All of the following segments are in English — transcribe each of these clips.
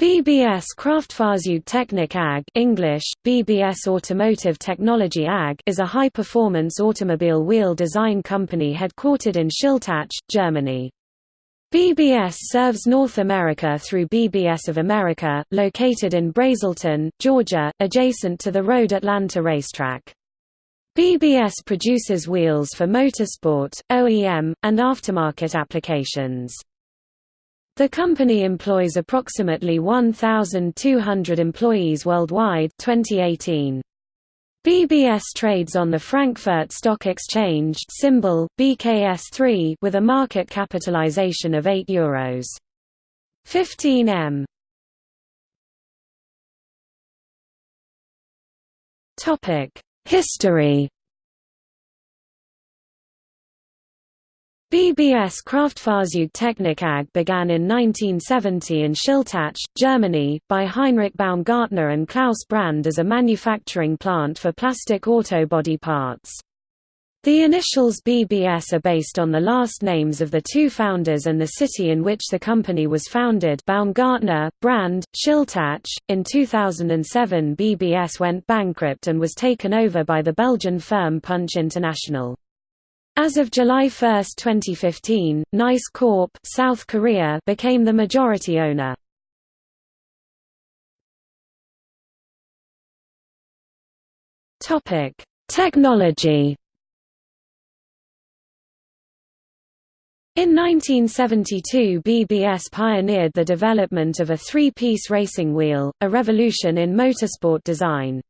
BBS Kraftfahrzeugtechnik AG English, BBS Automotive Technology AG is a high-performance automobile wheel design company headquartered in Schiltach, Germany. BBS serves North America through BBS of America, located in Braselton, Georgia, adjacent to the Road Atlanta racetrack. BBS produces wheels for motorsport, OEM, and aftermarket applications. The company employs approximately 1,200 employees worldwide 2018. BBS trades on the Frankfurt Stock Exchange symbol, BKS3 with a market capitalization of 8 euros. 15 m. History BBS Kraftfahrzeugtechnik AG began in 1970 in Schiltach, Germany, by Heinrich Baumgartner and Klaus Brand as a manufacturing plant for plastic auto body parts. The initials BBS are based on the last names of the two founders and the city in which the company was founded Baumgartner, Brand, Schiltach. In 2007 BBS went bankrupt and was taken over by the Belgian firm Punch International. As of July 1, 2015, Nice Corp South Korea became the majority owner. Topic: Technology. In 1972 BBS pioneered the development of a three-piece racing wheel, a revolution in motorsport design.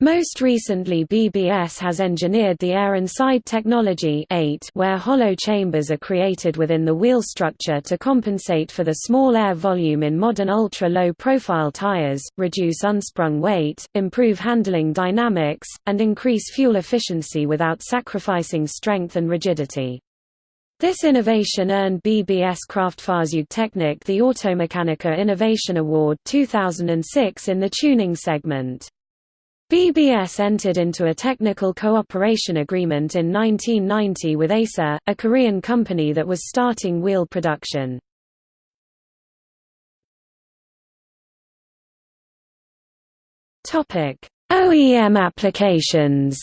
Most recently BBS has engineered the air inside technology 8 where hollow chambers are created within the wheel structure to compensate for the small air volume in modern ultra-low profile tires, reduce unsprung weight, improve handling dynamics, and increase fuel efficiency without sacrificing strength and rigidity. This innovation earned BBS Kraftfahrzeugtechnik the Automechanika Innovation Award 2006 in the tuning segment. BBS entered into a technical cooperation agreement in 1990 with Acer, a Korean company that was starting wheel production. OEM applications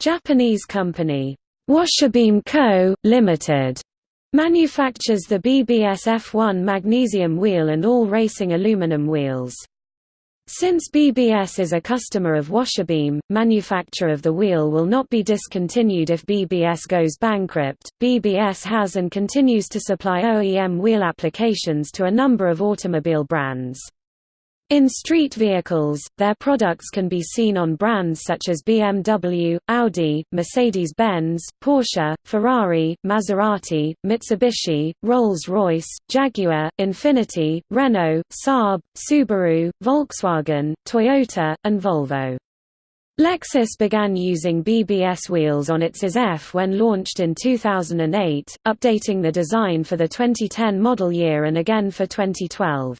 Japanese company, Washi Beam Co., Ltd. Manufactures the BBS F1 magnesium wheel and all racing aluminum wheels. Since BBS is a customer of Washi Beam, manufacture of the wheel will not be discontinued if BBS goes bankrupt. BBS has and continues to supply OEM wheel applications to a number of automobile brands. In street vehicles, their products can be seen on brands such as BMW, Audi, Mercedes-Benz, Porsche, Ferrari, Maserati, Mitsubishi, Rolls-Royce, Jaguar, Infiniti, Renault, Saab, Subaru, Volkswagen, Toyota, and Volvo. Lexus began using BBS wheels on its IS-F when launched in 2008, updating the design for the 2010 model year and again for 2012.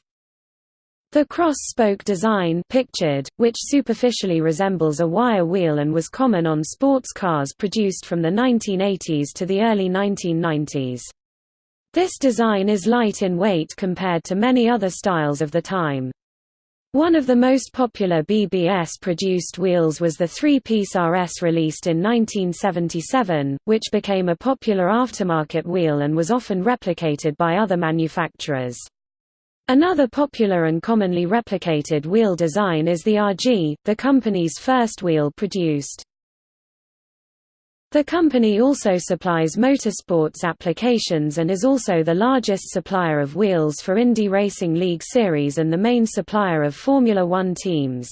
The cross-spoke design pictured, which superficially resembles a wire wheel and was common on sports cars produced from the 1980s to the early 1990s. This design is light in weight compared to many other styles of the time. One of the most popular BBS-produced wheels was the three-piece RS released in 1977, which became a popular aftermarket wheel and was often replicated by other manufacturers. Another popular and commonly replicated wheel design is the RG, the company's first wheel produced. The company also supplies motorsports applications and is also the largest supplier of wheels for Indy Racing League Series and the main supplier of Formula One teams.